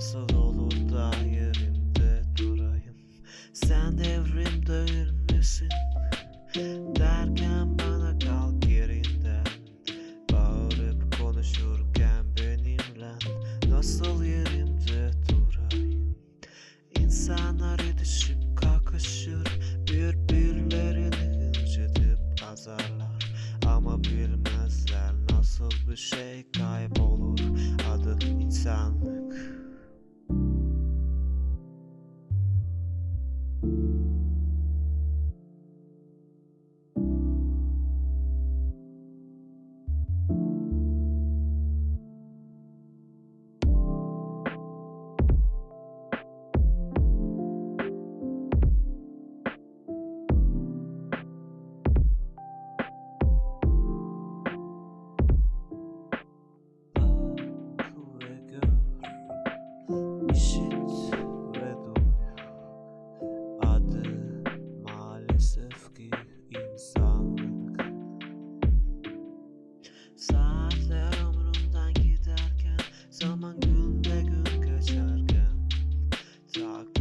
Nasıl olur da yerimde durayım? Sen evrimde ölmüşsün Derken bana kalk yerinden. Bağırıp konuşurken benimle Nasıl yerimde durayım? İnsanlar düşüp kalkışır Birbirlerini incitip azarlar. Ama bilmezler nasıl bir şey kaybolur. Adı insan Thank you. dog.